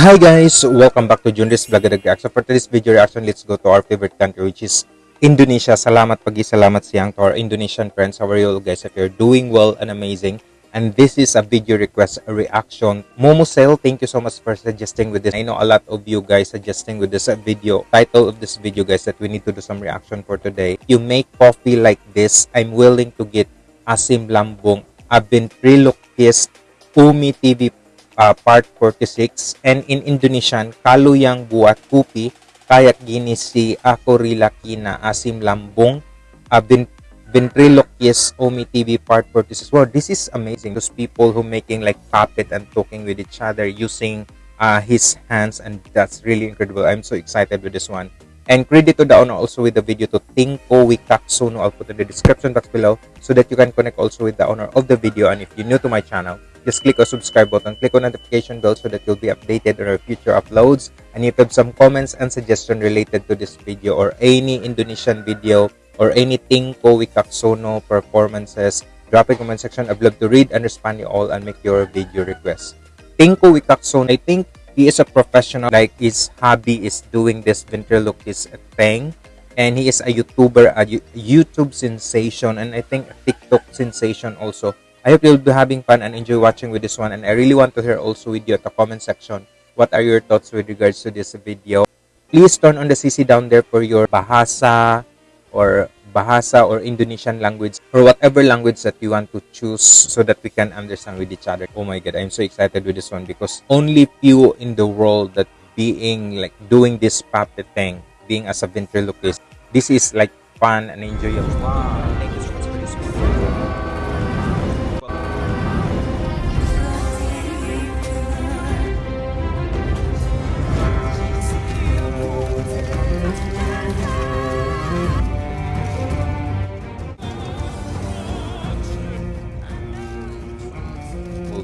Hi guys, welcome back to Junris Vlog Reaction. For today's video reaction, let's go to our favorite country which is Indonesia. Salamat pagi, salamat siang to our Indonesian friends. How are you all guys? If you're doing well and amazing. And this is a video request a reaction. Momosel, thank you so much for suggesting with this. I know a lot of you guys suggesting with this video. Title of this video guys that we need to do some reaction for today. You make coffee like this, I'm willing to get. I've been pre-lookist Umi TV uh, part 46 and in Indonesian kaluyang buat kupi kayak gini si ako rilaki na asim lambong uh, bin ventriloquist Omi TV part 46 wow this is amazing those people who making like puppet and talking with each other using uh, his hands and that's really incredible I'm so excited with this one and credit to the owner also with the video to Tinko Wicaksono. I'll put in the description box below so that you can connect also with the owner of the video. And if you're new to my channel, just click on subscribe button, click on notification bell so that you'll be updated on our future uploads. And if you have some comments and suggestion related to this video or any Indonesian video or anything Tinko Wicaksono performances, drop a comment section. I'd love to read and respond you all and make your video requests. Tinko Wicaksono, I think he is a professional like his hobby is doing this ventriloquist thing and he is a youtuber a youtube sensation and i think a tiktok sensation also i hope you'll be having fun and enjoy watching with this one and i really want to hear also with you at the comment section what are your thoughts with regards to this video please turn on the cc down there for your bahasa or Bahasa or Indonesian language or whatever language that you want to choose so that we can understand with each other. Oh my god, I'm so excited with this one because only few in the world that being like doing this puppet thing, being as a ventriloquist, this is like fun and enjoyable. Wow.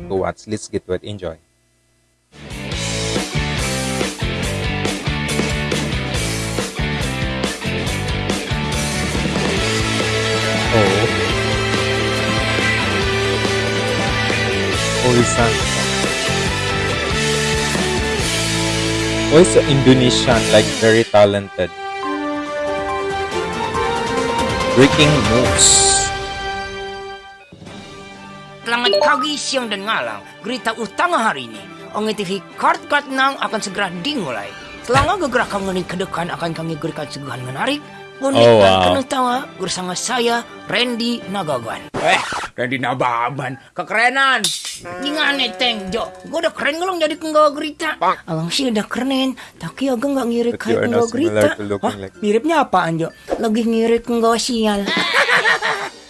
To watch. Let's get to it. Enjoy. Oh. Oh, Orisan. Oh, Indonesian, like very talented. Breaking moves. Pagi, siang, dan malam, berita utama hari ini. Ongi TV kart-kart nang akan segera dimulai. Selama gerak mengenai kedekan akan kami berikan seguhan menarik, unik oh, wow. dan penuh tawa bersama saya, Randy Nagagan. Eh, Randy Nababan, kekerenan. Gimana teng Jo? Gue udah keren ngelong jadi penggawa berita. Alang sih udah keren, tapi agak nggak ngirit kayak penggawa berita. Hah? Miripnya apa Anjo? Lagi ngirit penggawa sial.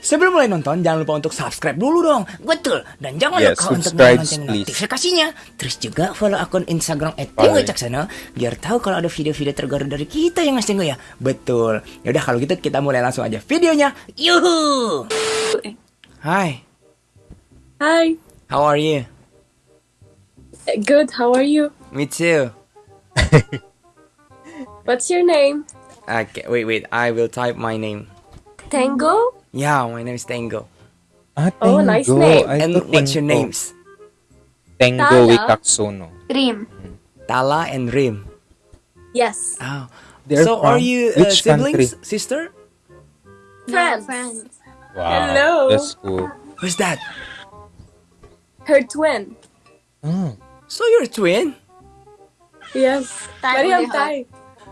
Sebelum mulai nonton, jangan lupa untuk subscribe dulu dong. Betul. Dan jangan yeah, lupa untuk nyalakan notifikasinya. Terus juga follow akun Instagram @tinggocaksana biar tahu kalau ada video-video terbaru dari kita yang ngasih ya. Betul. Yaudah kalau gitu kita mulai langsung aja videonya. Yuhu. Hi. Hi. How are you? Good. How are you? Me too. What's your name? Okay, wait, wait. I will type my name. Tango? Yeah, my name is Tango. Ah, Tango. Oh, nice name. I and what's your names? Tango Wicaksono. Rim. Tala and Rim. Yes. Oh. They're so are you uh, siblings, country? sister? Friends. friends. Wow. Hello. That's cool. Who's that? Her twin. Oh. So you're a twin? Yes. Mariam Thai.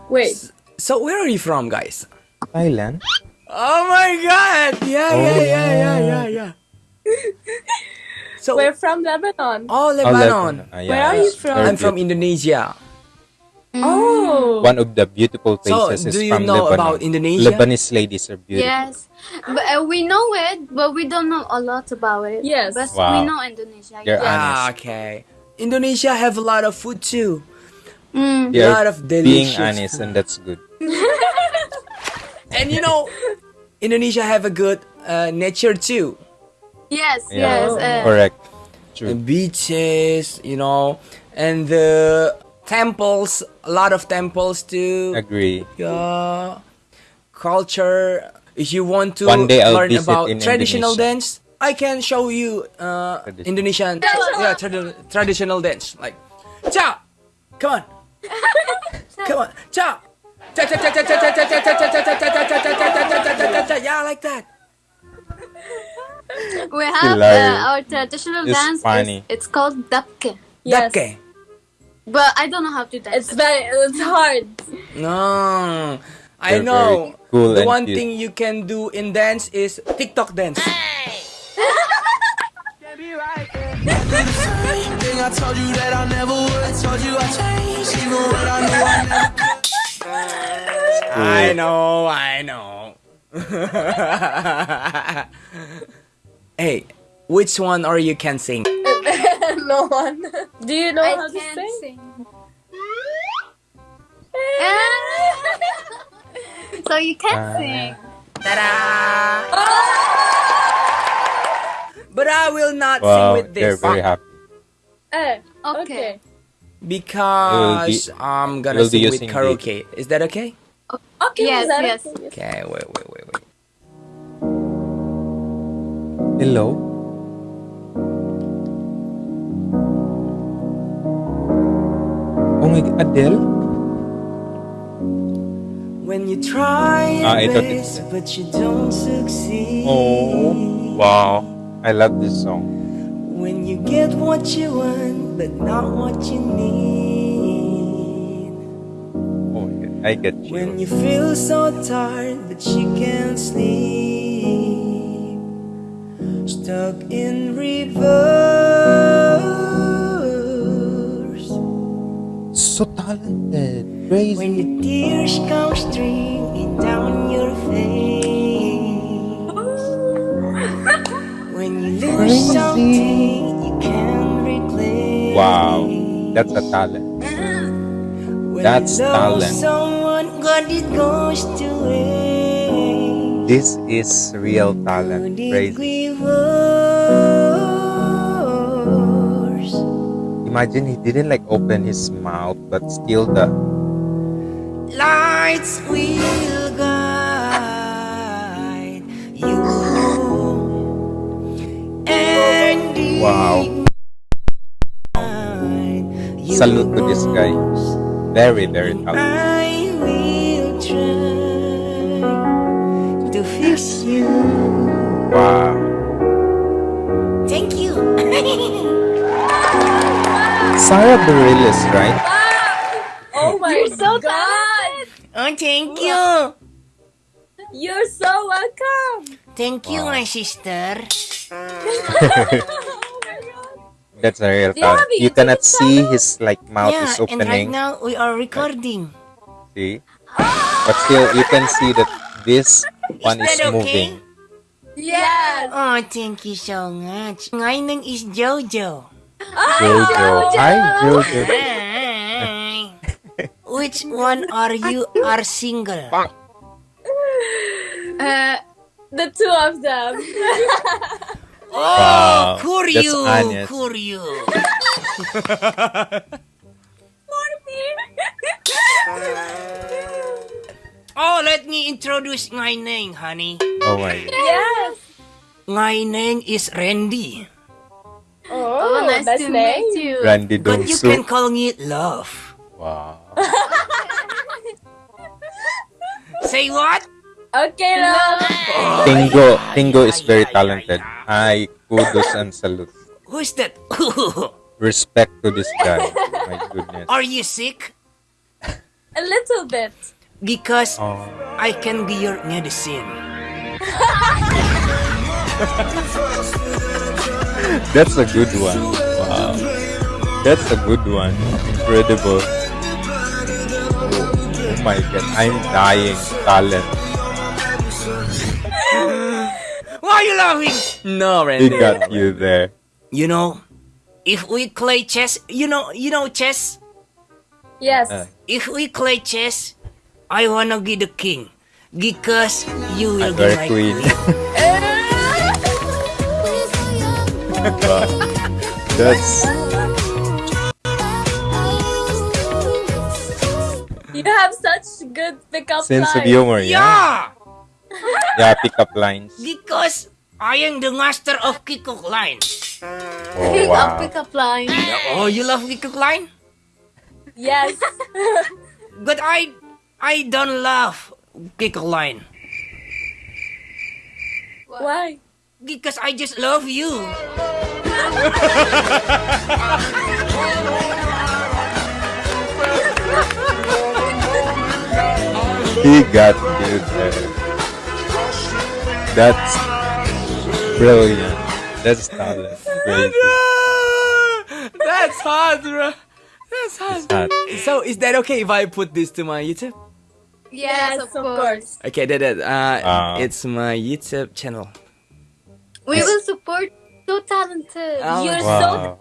Wait. So where are you from, guys? Thailand. Oh my god! Yeah, oh, yeah, yeah, yeah, yeah, yeah. so we're from Lebanon. Oh, Lebanon. Oh, Lebanon. Uh, yeah, Where are you from? I'm from Indonesia. Oh. One of the beautiful places so, is do you from know Lebanon. about Indonesia? Lebanese ladies are beautiful. Yes, but uh, we know it, but we don't know a lot about it. Yes, but wow. we know Indonesia. They're yeah. okay. Indonesia have a lot of food too. Mm. A lot of delicious. Being honest, food. and that's good. and you know, Indonesia have a good uh, nature too. Yes, yeah. yes. Uh, Correct. True. The beaches, you know, and the temples, a lot of temples too. Agree. Yeah. Culture. If you want to One day learn about Indonesia. traditional dance, I can show you uh, Indonesian yeah, trad traditional dance. Like Cha! Come on. Come on. Cha! Yeah, I like that. We have uh, our traditional it's dance. Funny. It's, it's called dabke. Yes. Dabke. But I don't know how to dance. It's very it's hard. No. I They're know. Cool the one cute. thing you can do in dance is TikTok dance. Hey. I told you that I never would. Told you I changed, even when I knew I never could. I know, I know. hey, which one or you can sing? no one. Do you know I how to can't sing? sing. so you can't Uh, sing. Ta-da! But I will not Wow, sing with this. they're this very happy. Eh, Okay. okay. because be- I'm gonna will be sing with using the- karaoke. Is that okay? Okay, Yes, that yes. okay? Okay, wait, wait, wait, wait. Hello? Oh my God, Adele? When you try Ah, your ito, best, ito. but you don't succeed. Oh, wow. I love this song. When you get what you want, but not what you need. My God, I get When you. you feel so tired, but you can't sleep. Stuck in reverse. So talented. Crazy. When your tears come streaming down your face. When you lose Crazy. something you can't replace. Wow. That's a talent. When That's talent. someone, God, it goes to waste. This is real talent. Crazy. Imagine he didn't like open his mouth, but still the Lights will guide you. And Wow. Salute to this guy. Very, very talented. I will try to fix you. Wow. Thank you. Sara Bareilles, right? Wow. Oh my You're so god! oh, thank you. You're so welcome! Thank you, Wow. my sister. That's a real Do you talent. You cannot see channel? his like mouth yeah, is and right opening. now we are recording. See? But still you can see that this one is that okay? moving. Yes! Oh, thank you so much. My name is Jojo. Jojo. Hi Jojo. Hi. Which one are you are single? Uh, The two of them. Oh, Wow, Kuryu, that's. Kuryu. Oh, let me introduce my name, honey. Oh my god. yes! My name is Randy, Oh, oh, nice that's to name. meet you. Randy but you can call me Love. Wow. Say what? Okay, love. Tingo. Tingo is very talented. Hi, kudos and salute. Who's that? Respect to this guy. My goodness. are you sick? A little bit. Because Oh. I can be your medicine. That's a good one. Wow. That's a good one. Incredible. Oh, oh my god. I'm dying. Talent. Why are you laughing? No, Randy. He Randy. got you there. You know, if we play chess, you know, you know chess. Yes. Uh, If we play chess, I wanna be the king because you will be very my queen. wow. That's You have such good pickup sense of lines. humor. Yeah. Yeah, Yeah, pick up lines. because I am the master of Kikok line. Oh, Pick up, pick up line. Oh, you love Kikok line? Yes. But I I don't love Kikoline. Why? Because I just love you. He got you there. That's brilliant. That's talent. Great. That's hard, bro. That's hard. It's hot. So is that okay if I put this to my YouTube? Yes, of course. Okay, that, that uh, Ah. it's my YouTube channel. We will support. So talented. Oh. You're so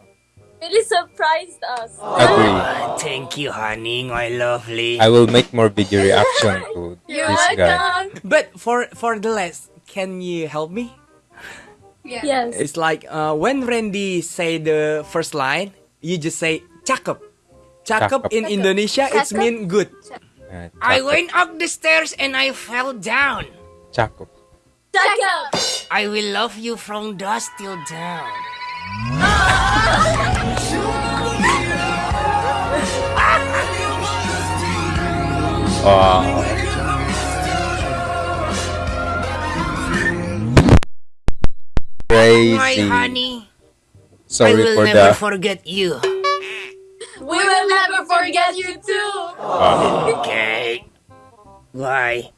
really surprised us. Agree. Thank you, honey, my lovely. I will make more video reaction to You're this guy. But for for the last, can you help me? Yeah. Yes. It's like uh, when Randy say the first line, you just say cakep. Cakep Cakep. in Indonesia, it's mean good. Uh, I went up the stairs and I fell down. Chakop. Check out. I will love you from dusk till dawn. Wow. My Crazy. honey, I will for never the. forget you. We will never forget you too. Okay. Bye.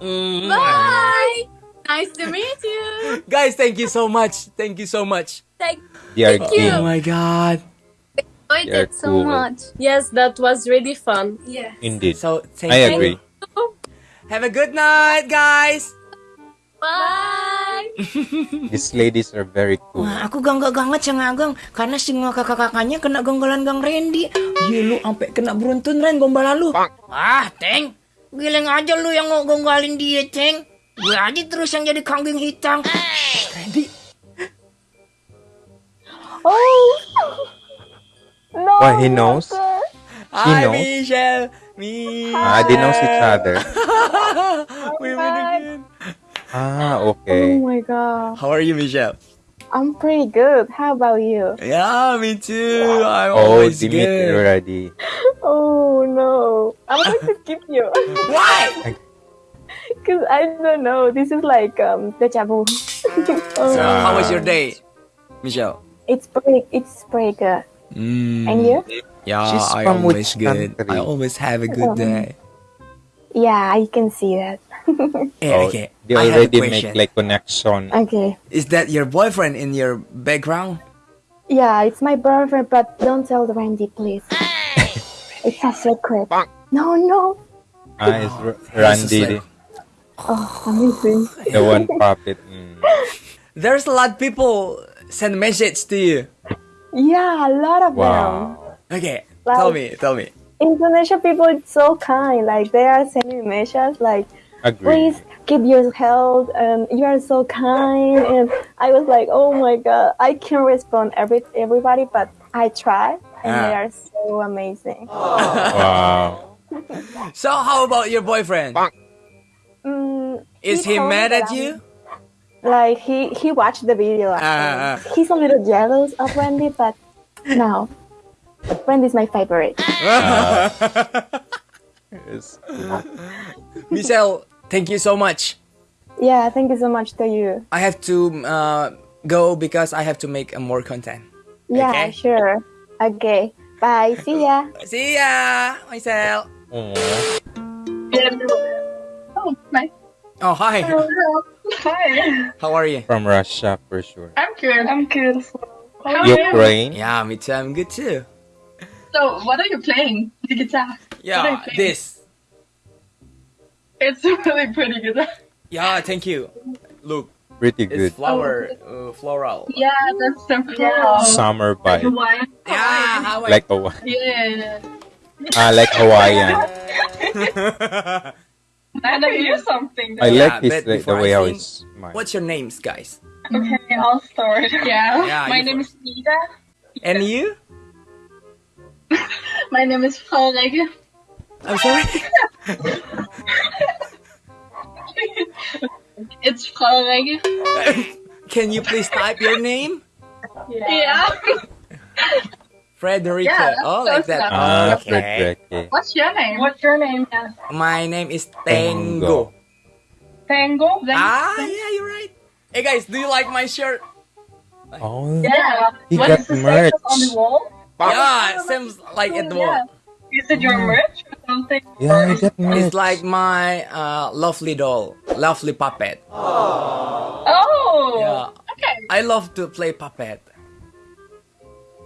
Mm. Bye. Nice to meet you. Guys, thank you so much. Thank you so much. Thank. They Thank you. Oh my god. Enjoyed You're it so cool. much. Yes, that was really fun. Yes. Indeed. So thank I you. agree. Have a good night, guys. Bye. These ladies are very cool. Wah, aku gangga-gangat sa ngagang karena si mga kakak-kakaknya kena gonggolan gang Randy. Iya lu sampai kena beruntun Ren gombal lu. Ah, Teng. Giling aja lu yang ngegonggalin dia, Teng. Gue aja terus yang jadi kambing hitam. Randy. Oh. No. Why he knows? Hi, knows. Michelle. Me. Ah, they knows each other. We meet again. Ah, okay. Oh my god, How are you, Michelle? I'm pretty good. How about you? Yeah, me too. I'm Oh, always Dimitri good. already. Oh no, I'm going to skip you Why? because I don't know. This is like um deja vu. Oh, So, how was your day, Michelle? it's pretty. It's pretty good. Mm. And you? Yeah, She's I from always good. country? I always have a good day. Yeah, I can see that. Oh, okay. they I have a already make question. like connection. Okay. Is that your boyfriend in your background? Yeah, it's my boyfriend, but don't tell Randy, please. it's a secret. No, no. Ah, it's R- This is Randy, like- Oh, amazing. the one puppet. Mm. There's a lot of people send message to you. Yeah, a lot of them. Wow. Okay, Like- tell me, tell me. Indonesian people is so kind. Like they are sending messages like, Agree. please keep your health and you are so kind and i was like oh my god i can't respond every everybody but i try and Ah. they are so amazing Wow. So, how about your boyfriend? mm, Is he told me mad at you? like he he watched the video Ah, ah. he's a little jealous of wendy but no wendy's my favorite It's cool. Michelle, thank you so much. yeah thank you so much to you I have to uh, go because I have to make more content. yeah Okay. sure okay bye see ya See ya, Michelle. Aw. Oh, my. Oh, hi. Hi. How are you? From Russia for sure. I'm good. I'm good. How are you? Ukraine. Yeah, me too. I'm good too. So, what are you playing? The guitar. Yeah, Okay. this. It's really pretty guitar. Yeah, thank you. Look, Pretty good. it's good. flower, uh, floral. Yeah, that's the flower. Summer vibe. Hawaiian. Yeah, how Like a Yeah. I like Hawaiian. I know you something. I though. like Yeah, like, the way I how it's smile. What's your names, guys? Okay, I'll start. Yeah. Yeah, My you name is Ida. And you? My name is Frau Regge. I'm sorry. It's Frau Can you please type your name? Yeah. Frederica. Yeah, that's oh, like that. enough. Ah, okay. What's your name? What's your name? Yeah. My name is Tango. Tango. Tango. Then- Ah, yeah, you're right. Hey guys, do you like my shirt? Oh, Yeah. He What got is the merch. on the wall? Yeah, it seems like at the wall. Is it your merch or something? yeah, he got merch. It's like my uh, lovely doll, lovely puppet. Oh. Yeah, Okay. I love to play puppet.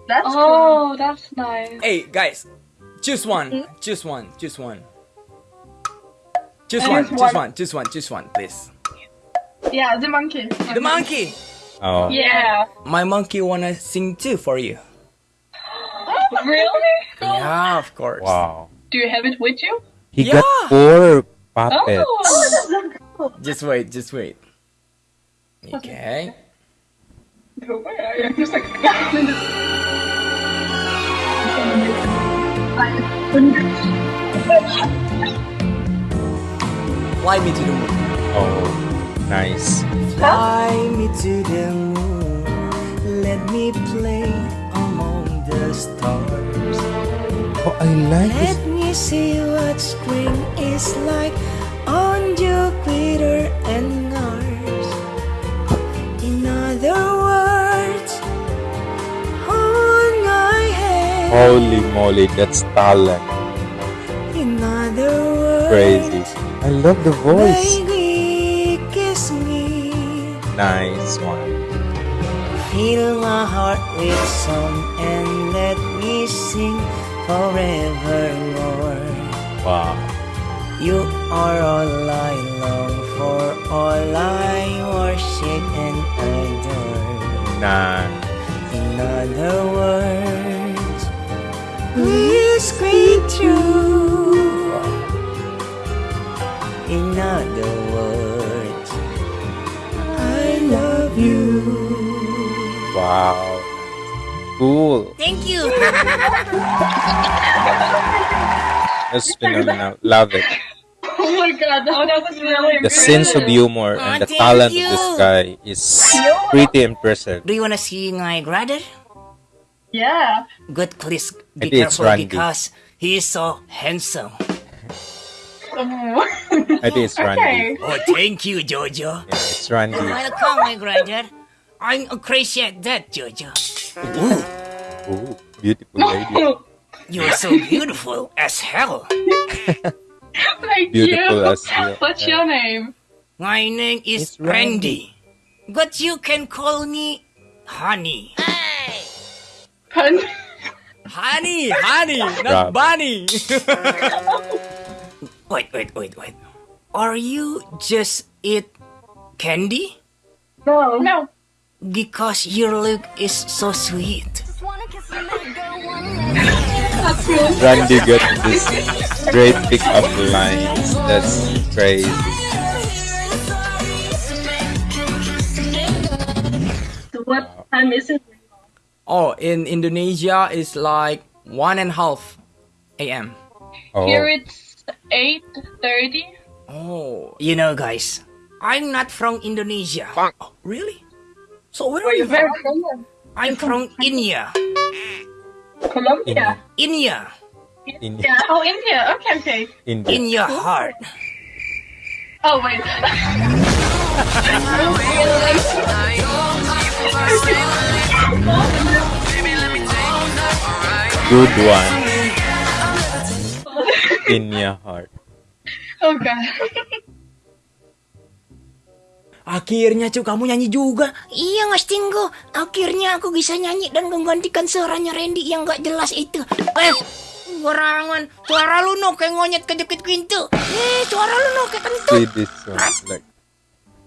That's oh, that's nice. Hey guys, choose one, choose one, choose one. Choose one, choose choose one. one, choose one, choose one, please. Yeah, the monkey. The monkey. oh, Yeah. My monkey wanna sing too for you. Really? Yeah, of course. wow. Do you have it with you? He Yeah. got four puppets. Oh. Just wait, just wait. Okay. I'm just like. Fly me to the moon. Oh, nice. Fly me to the moon. Let me play among the stars. Oh, I like this. Let me see what spring is like on Jupiter and Mars. In other words, hold my hand. Holy moly, that's talent. In other words, Crazy. I love the voice. baby, kiss me. Nice one. Fill my heart with song and let me sing forevermore. Wow. You are all I long for, all I worship and adore. Nice. In other words, please scream true. In other words, I love you. Wow. Cool. Thank you. That's phenomenal. Love it. Oh my god, that, that was really The sense of humor Oh, and the talent you. of this guy is pretty impressive. Do you wanna see my brother? Yeah. Good, please be Maybe it's careful Randy. because he is so handsome. Oh. I think it's Randy. okay. Oh, thank you, Jojo. Yeah, it's Randy. Welcome, my brother. I appreciate that, Jojo. Ooh, Ooh, beautiful lady. you're so beautiful as hell. Thank Beautiful you. as well. What's your name? My name is It's Randy. Randy. But you can call me Honey. Pun. Honey, honey, Rob. not bunny. Wait, wait, wait, wait. Are you just eat candy? No. No. Because your look is so sweet. That's Randy got this great pickup line. That's crazy. So what time is it? oh, in Indonesia, it's like one and a half a.m. Oh, Here it's 8.30. Oh, You know, guys, I'm not from Indonesia. oh, really? So where are Where you you from? from? I'm from India. Colombia. India. in, Yeah. Oh, India. Okay, okay. in, In your heart. Oh, wait. good one. In your heart. oh, God. Akhirnya cu kamu nyanyi juga. Iya, Mas Tinggo. Akhirnya aku bisa nyanyi dan menggantikan suaranya Randy yang gak jelas itu. Eh, Gorangan, suara lu no kayak ngonyet ke deket pintu. Eh, suara lu no kayak kentut.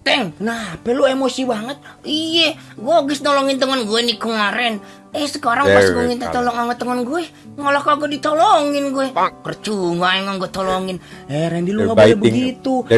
Teng, nah, lu emosi banget. Iya, gua habis nolongin teman gue nih kemarin. Eh, sekarang pas gue minta tolong sama teman gue, malah kagak ditolongin gue. Percuma emang gue tolongin. Eh Randy lu nggak boleh begitu. Ini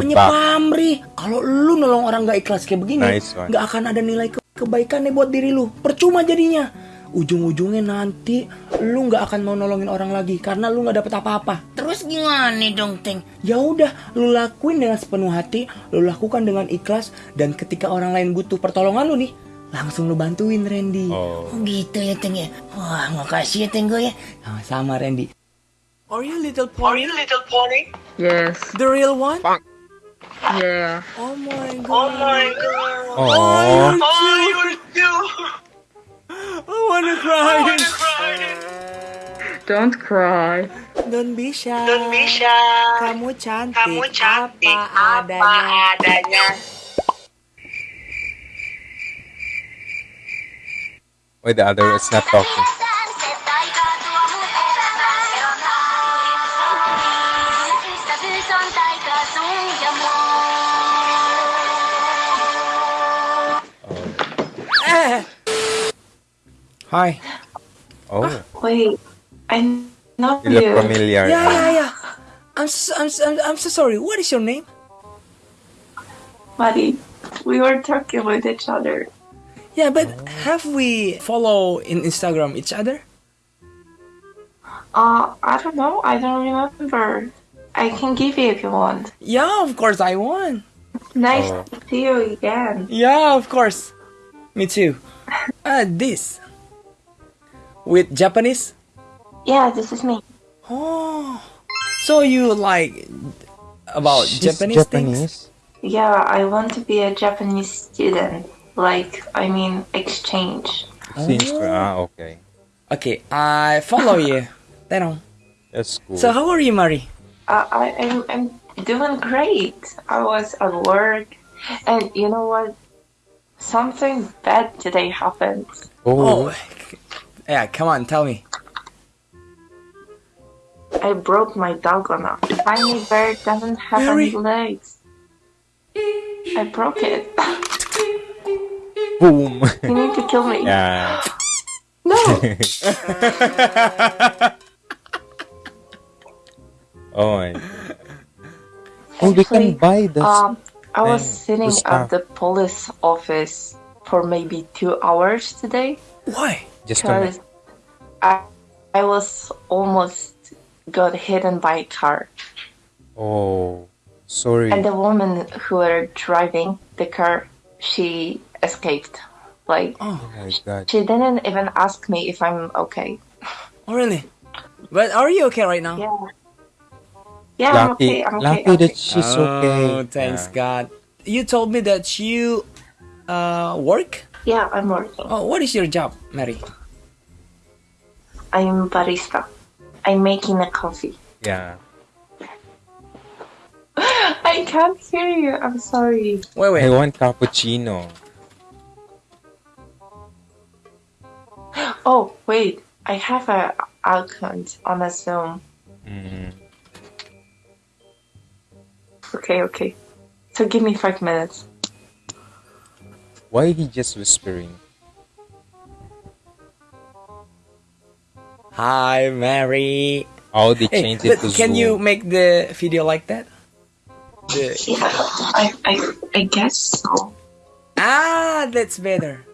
namanya back. pamrih. Kalau lu nolong orang nggak ikhlas kayak begini, Nice nggak akan ada nilai ke- kebaikan nih buat diri lu. Percuma jadinya. Ujung-ujungnya nanti lu nggak akan mau nolongin orang lagi karena lu nggak dapet apa-apa. Terus gimana dong, Teng? Ya udah, lu lakuin dengan sepenuh hati, lu lakukan dengan ikhlas dan ketika orang lain butuh pertolongan lu nih, langsung lu bantuin Randy. Oh. Oh gitu ya Teng ya. Wah makasih ya Teng gue ya. Sama-sama Randy. Are you little pony? little pony? Yes. The real one? Yeah. Oh my god. god. Oh. Oh. I wanna cry. Don't cry. Don't be shy. Don't be shy. Kamu cantik. Kamu cantik apa apa adanya. adanya. Wait, the other is not talking. Hi. Oh, Wait, I know you look familiar. Yeah, yeah, yeah. I'm so, I'm, so, I'm, I'm so sorry. What is your name? Buddy, we were talking with each other. Yeah, but have we follow in Instagram each other? Uh, I don't know. I don't remember. I can give you if you want. Yeah, of course I want. Nice Oh. to see you again. Yeah, of course. Me too. Ah, this. With Japanese? Yeah, this is me. Oh. So you like about She's Japanese, things? Yeah, I want to be a Japanese student. Like, I mean, exchange. Since ah, okay, Okay, I follow you. Then that's cool. So how are you, Mari? Uh, I, I'm, I'm doing great. I was at work, and you know what? Something bad today happened. oh, Oh, yeah. Come on, tell me. I broke my dogona. Tiny bird doesn't have any legs. I broke it. boom. You need to kill me. yeah. No. Oh my. Oh, we can Actually, buy the. Um, I was thing, sitting the at the police office for maybe two hours today Why? Just a because I, I was almost got hidden by a car. Oh, sorry. And the woman who were driving the car, she escaped. Like, oh my god. she didn't even ask me if I'm okay. Oh, really? But are you okay right now? Yeah. Yeah, I'm okay. I'm okay. lucky I'm that okay. she's okay. Oh, thanks Yeah. God. You told me that you uh, work. Yeah, I'm working. Oh, what is your job, Mary? I'm barista. I'm making a coffee. Yeah. I can't hear you. I'm sorry. Wait, wait. I want cappuccino. Oh, wait. I have an account on a Zoom. Mm. Okay, okay. So give me five minutes. Why he just whispering? Hi, Mary. Oh, they Hey, changed it but to can Zoom. you make the video like that? The- Yeah, I, I, I guess so. ah, that's better.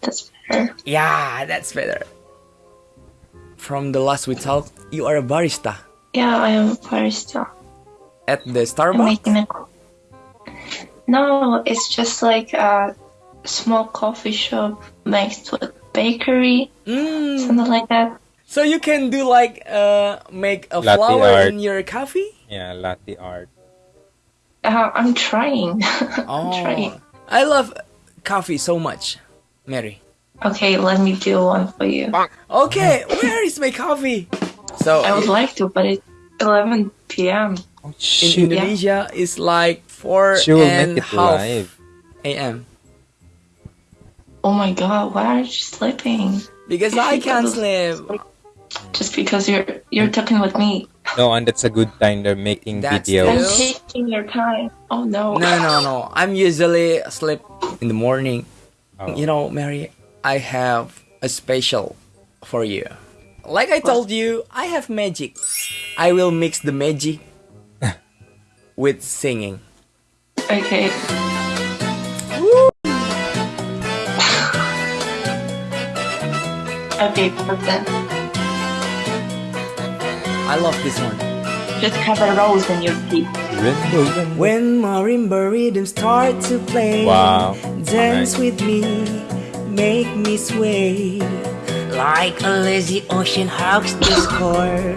That's better. Yeah, that's better. From the last we talked, you are a barista Yeah, I am a barista. at the I'm Starbucks. Making a. co- No, it's just like a small coffee shop next to a bakery, Mm. something like that. So you can do like uh make a Latte flower art. in your coffee? Yeah, latte art. Uh, I'm trying. I'm Oh, trying. I love coffee so much, Mary. Okay, let me do one for you. Okay, where is my coffee? So I would like to, but it's 11 p.m. Oh, in shoot. Indonesia, it's like four She will and make it half live. a.m. Oh my god, why are you sleeping? Because I can't sleep. Just because you're you're talking with me. No, and that's a good time they're making That's I'm taking your time. Oh no. No, no, no. I'm usually asleep in the morning. Oh. You know, Mary, I have a special for you. Like I told you, I have magic. I will mix the magic with singing. Okay. okay, but then. I love this one. Just have a rose in your teeth. Rainbow, rainbow. When marimba rhythms start to play, Wow. dance Nice. with me, make me sway. Like a lazy ocean hugs the Core,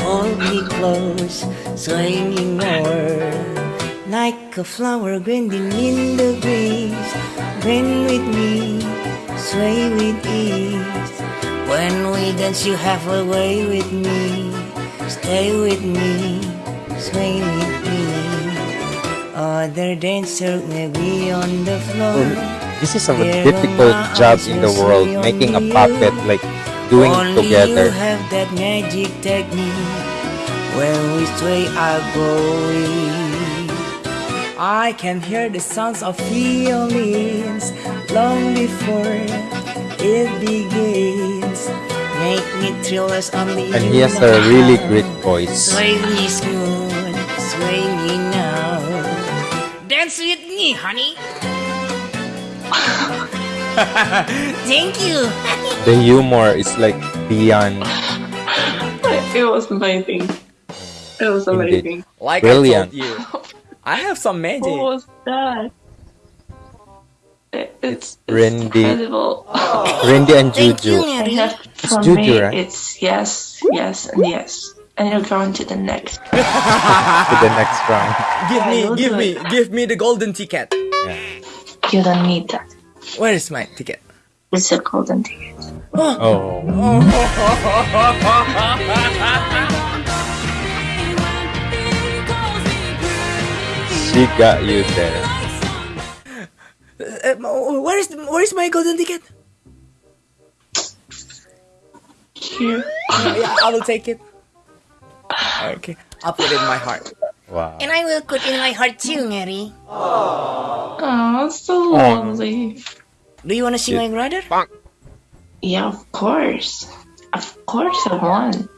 hold me close, swinging more. Like a flower bending in the breeze, bend with me, sway with ease. When we dance, you have a way with me. Stay with me, sway with me. Other dancer may be on the floor. This is a difficult job in the world, making a puppet, like doing it together. you have that magic technique. When we sway, I go weak. I can hear the sounds of violins long before it begins. Make me thrillers on the And he has a really great voice. Sway me smooth, sway me now. Dance with me, honey. Thank you. The humor is like beyond It was amazing. It was Indeed. amazing. Like Brilliant. I told you, I have some magic. What was that? It, it's, it's Randy. incredible. Randy and Thank you, Juju. I It's for Juju, me, right? it's yes, yes, and yes. And you're going to the next. to the next round. Give me, give me, it. give me the golden ticket. Yeah. You don't need that. Where is my ticket? It's a golden ticket. Oh, oh. oh. She got you there. Uh, where is where is my golden ticket? Here. yeah, I will take it. Okay, I'll put it in my heart. Wow. And I will put it in my heart too, Mary. Oh, so lovely. Do you want to see Yeah. my brother? Yeah, of course. Of course I want.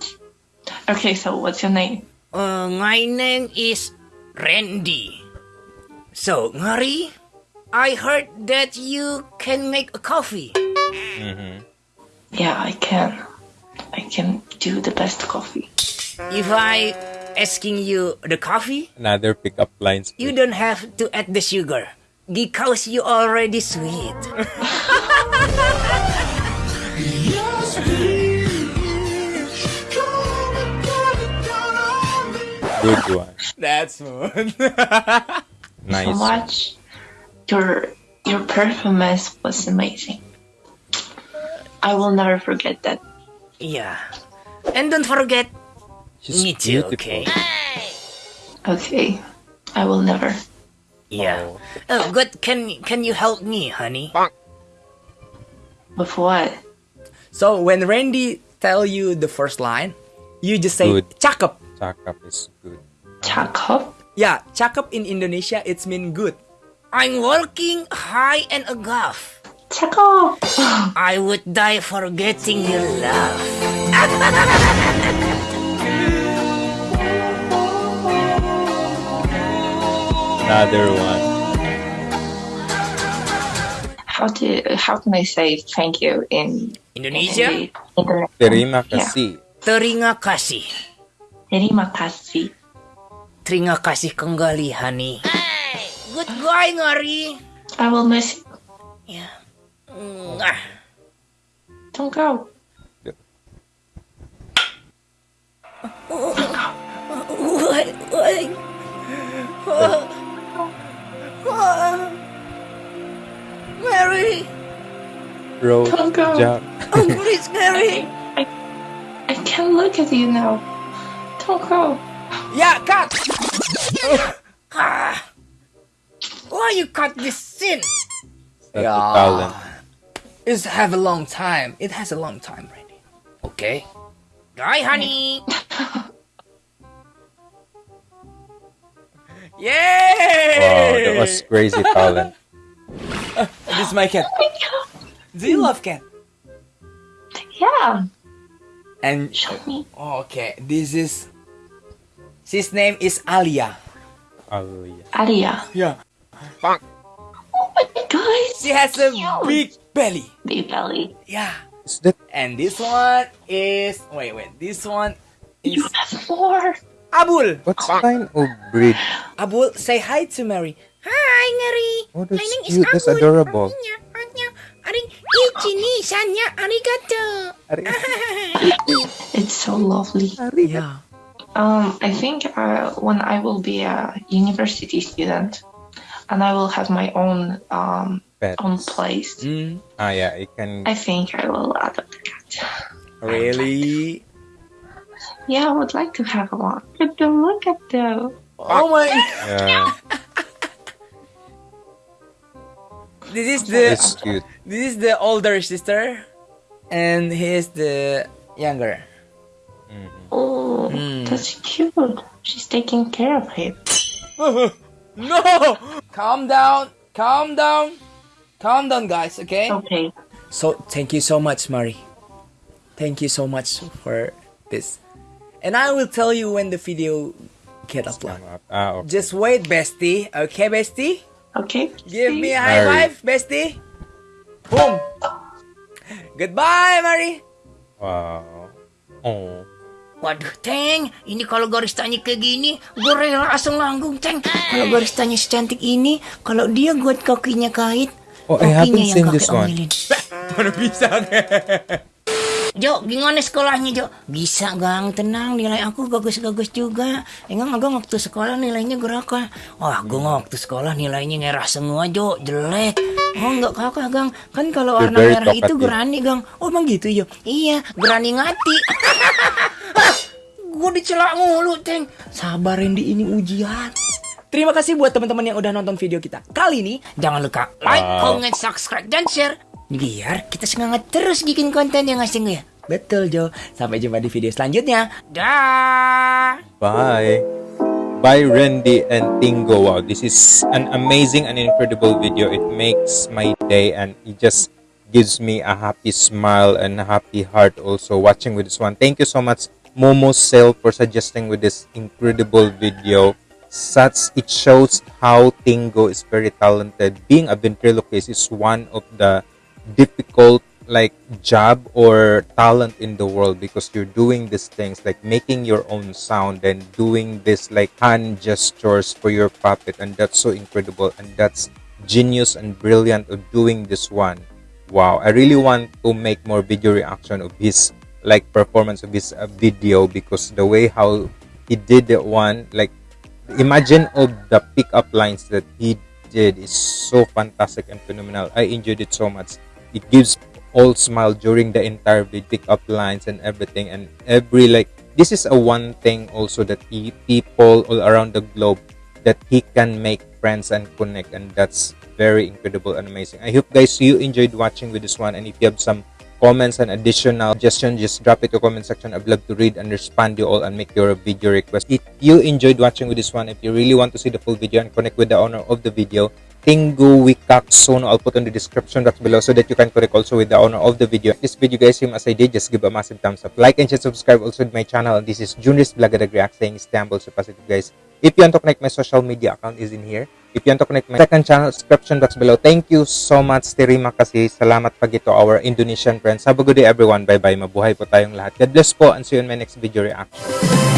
Okay, so what's your name? Uh, my name is Randy. So, Mary, I heard that you can make a coffee. Mhm. Yeah, I can. I can do the best coffee. If I asking you the coffee, Another pickup lines. you don't have to add the sugar because you already sweet. Good one. That's one. Nice. So much. Your your performance was amazing. I will never forget that. yeah. And don't forget, She's me too, beautiful. okay? Okay. I will never. Yeah. Oh, good. Can can you help me, honey? With what? so when Randy tell you the first line, you just say Good. cakep. Cakap is good. Cakep? Yeah, cakep in Indonesia it's mean good. I'm working high and above. Cakep! I would die for getting your love. Another one. How do how can I say thank you in Indonesia, in Internet? Terima Yeah. kasih. terima kasih. Terima kasih. Terima kasih kembali, honey. Goodbye, Ngari. I will miss you. Yeah. Mwah. Don't go. Why? Why? Mary! Road Don't go. jump. Oh, please, Mary! I, I can't look at you now. Don't go. Yeah, cut. Why you cut this scene? That's Yeah. a talent. It's have a long time. It has a long time, Randy. Okay. Bye, honey. Yay! Wow, that was crazy talent. This is my cat. Do you love cat? Yeah. And Show me. oh, okay, this is. His name is Alia. Hallelujah. Aria. Yeah. Oh my god. She has a Cute. big belly. Big belly. Yeah. Is that And this one is wait wait. This one is You have more. Abul. What kind of breed? Abul, say hi to Mary. Hi, Ngeri. Oh, My that's name is cute. That's Abul. adorable. Aring ichi ni sanya arigato. It's so lovely. Yeah. Um, I think uh, when I will be a university student, and I will have my own um Pets. own place, Mm, Ah, yeah, it can. I think I will adopt a cat. really? Yeah, I would like to have a one. Look at them! Look at them! Oh my. Yeah, This is the it's cute. this is the older sister, and he is the younger. Oh, Mm. that's cute. She's taking care of him. No! Calm down. Calm down. Calm down, guys. Okay. Okay. So thank you so much, Mari. Thank you so much for this, and I will tell you when the video get uploaded. Ah, okay. Just wait, bestie. Okay, bestie. Okay. Give me a high Mari. five, bestie. Boom. Goodbye, Mari. Wow. Oh. Waduh, Teng, ini kalau garis tanya kayak gini, gue rela asal nanggung, Teng. Kalau garis tanya secantik ini, kalau dia buat kakinya kait, Oh, haven't kakinya seen kakek omelin. Mana bisa Jo, gimana sekolahnya, Jo? Bisa, Gang. Tenang, nilai aku bagus-bagus juga. Enggak, Gang, waktu sekolah nilainya geraka. Wah, gue waktu sekolah nilainya ngerah semua, Jo. Jelek. Oh, enggak kakak, Gang. Kan kalau warna merah itu gerani, Gang. Oh, emang gitu, Jo? Iya, gerani ngati. gue dicelak mulu, Teng. Sabar, Randy, ini ujian. Terima kasih buat teman-teman yang udah nonton video kita. Kali ini Jangan lupa like, comment, subscribe, dan share. Biar kita semangat terus bikin konten yang asing ya. betul Jo. Sampai jumpa di video selanjutnya. Dah. Bye. Bye, Randy and Tingo. Wow, this is an amazing and incredible video. It makes my day and it just gives me a happy smile and a happy heart also watching with this one. Thank you so much, Momo Sale, for suggesting with this incredible video. Such it shows how Tingo is very talented. Being a ventriloquist is one of the difficult like job or talent in the world because you're doing these things like making your own sound and doing this like hand gestures for your puppet and that's so incredible and that's genius and brilliant of doing this one wow i really want to make more video reaction of his like performance of his uh, video because the way how he did that one like imagine all the pickup lines that he did is so fantastic and phenomenal. I enjoyed it so much. It gives all smile during the entire video pick up lines and everything and every like this is a one thing also that he, people all around the globe that he can make friends and connect and that's very incredible and amazing. I hope guys you enjoyed watching with this one and if you have some comments and additional suggestions just drop it to comment section i'd love to read and respond to you all and make your video request if you enjoyed watching with this one if you really want to see the full video and connect with the owner of the video Tingu Wicaksono. I'll put on the description box below so that you can connect also with the owner of the video. If this video guys same as I did, just give a massive thumbs up. Like and share, subscribe also to my channel. This is Junris Blagadag React saying Istanbul so positive guys. If you want to connect my social media account is in here. If you want to connect my second channel, description box below. Thank you so much. Terima kasih. Salamat pag ito our Indonesian friends. Have a good day everyone. Bye bye. Mabuhay po tayong lahat. God bless po and see you in my next video reaction.